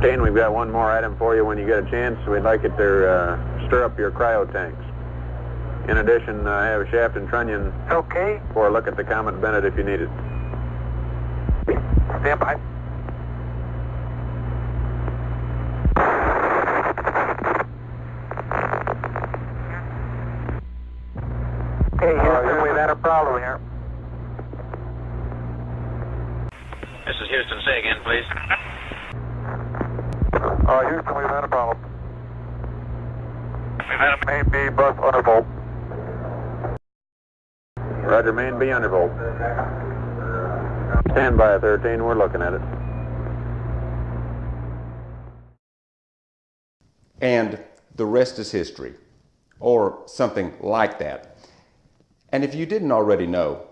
Kane, we've got one more item for you when you get a chance. We'd like it to uh, stir up your cryo tanks. In addition, uh, I have a shaft and trunnion Okay. for a look at the Comet Bennett if you need it. Stand by. Okay, Houston, we've had a problem here. Uh, Houston, we've had a problem. We've had a Main B bus undervolt. Roger, main B undervolt. Stand by, 13. We're looking at it. And the rest is history, or something like that. And if you didn't already know,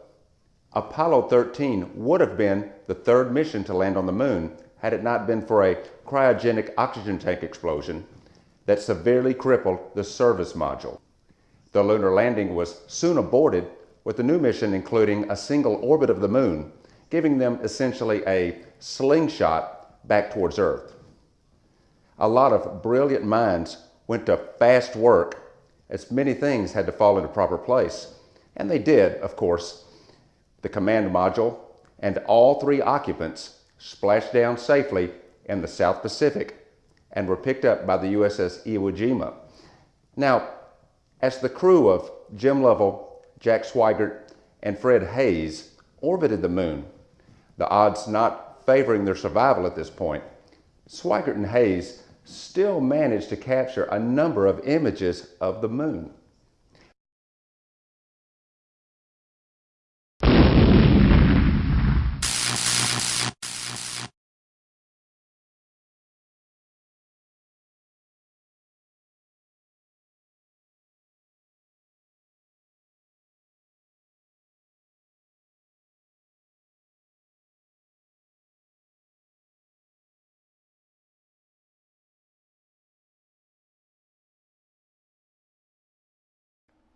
Apollo 13 would have been the third mission to land on the moon had it not been for a cryogenic oxygen tank explosion that severely crippled the service module. The lunar landing was soon aborted, with the new mission including a single orbit of the moon, giving them essentially a slingshot back towards Earth. A lot of brilliant minds went to fast work as many things had to fall into proper place. And they did, of course. The command module and all three occupants splashed down safely in the South Pacific and were picked up by the USS Iwo Jima. Now, as the crew of Jim Lovell, Jack Swigert, and Fred Haise orbited the moon, the odds not favoring their survival at this point, Swigert and Haise still managed to capture a number of images of the moon.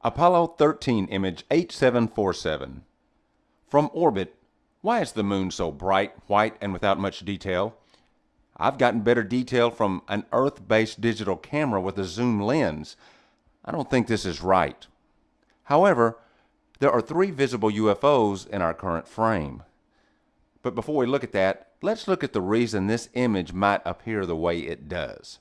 Apollo 13 image 8747. From orbit, why is the moon so bright, white, and without much detail? I've gotten better detail from an Earth-based digital camera with a zoom lens. I don't think this is right. However, there are three visible UFOs in our current frame. But before we look at that, let's look at the reason this image might appear the way it does.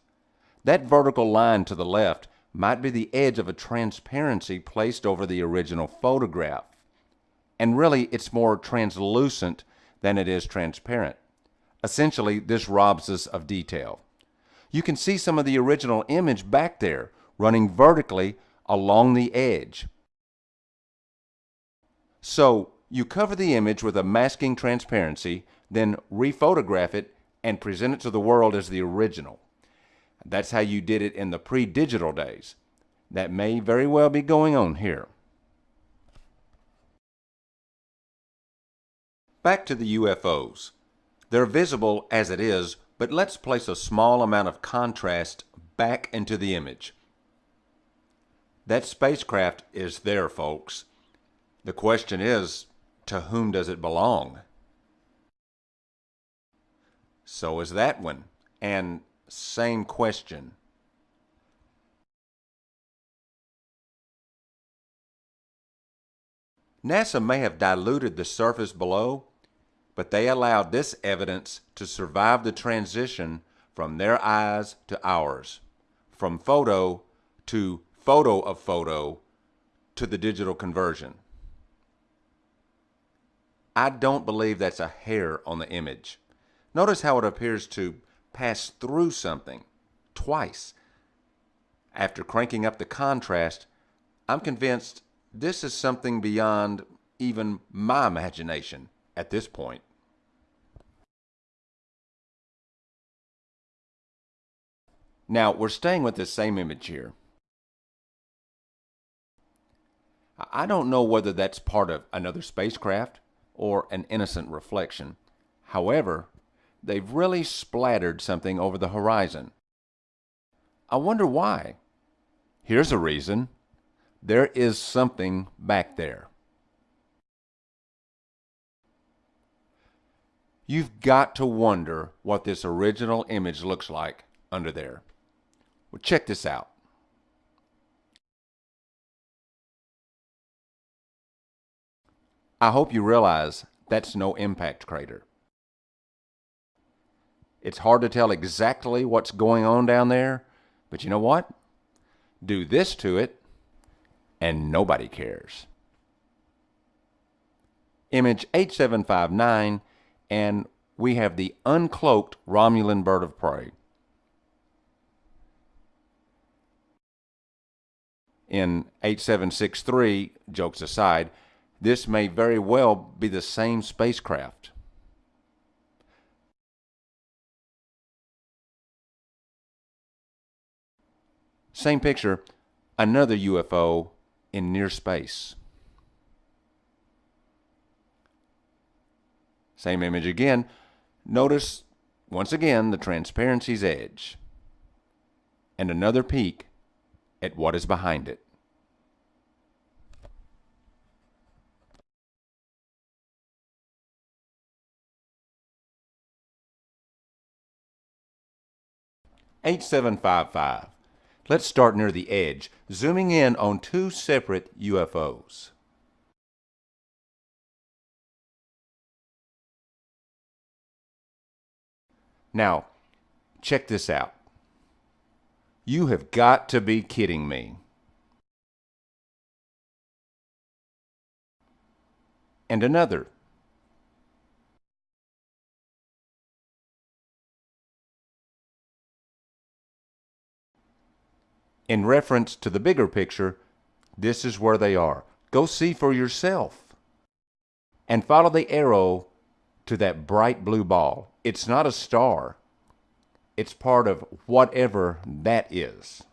That vertical line to the left might be the edge of a transparency placed over the original photograph. And really, it's more translucent than it is transparent. Essentially, this robs us of detail. You can see some of the original image back there, running vertically along the edge. So, you cover the image with a masking transparency, then rephotograph it and present it to the world as the original. That's how you did it in the pre-digital days. That may very well be going on here. Back to the UFOs. They're visible as it is, but let's place a small amount of contrast back into the image. That spacecraft is there, folks. The question is, to whom does it belong? So is that one. And same question. NASA may have diluted the surface below, but they allowed this evidence to survive the transition from their eyes to ours, from photo to photo of photo to the digital conversion. I don't believe that's a hair on the image. Notice how it appears to pass through something twice. After cranking up the contrast, I'm convinced this is something beyond even my imagination at this point. Now, we're staying with this same image here. I don't know whether that's part of another spacecraft or an innocent reflection. However, they've really splattered something over the horizon. I wonder why. Here's a reason. There is something back there. You've got to wonder what this original image looks like under there. Well, check this out. I hope you realize that's no impact crater. It's hard to tell exactly what's going on down there, but you know what? Do this to it, and nobody cares. Image 8759, and we have the uncloaked Romulan bird of prey. In 8763, jokes aside, this may very well be the same spacecraft. Same picture, another UFO in near space. Same image again. Notice once again the transparency's edge. And another peek at what is behind it. Eight seven five five. Let's start near the edge, zooming in on two separate UFOs. Now, check this out. You have got to be kidding me. And another. In reference to the bigger picture, this is where they are. Go see for yourself. And follow the arrow to that bright blue ball. It's not a star. It's part of whatever that is.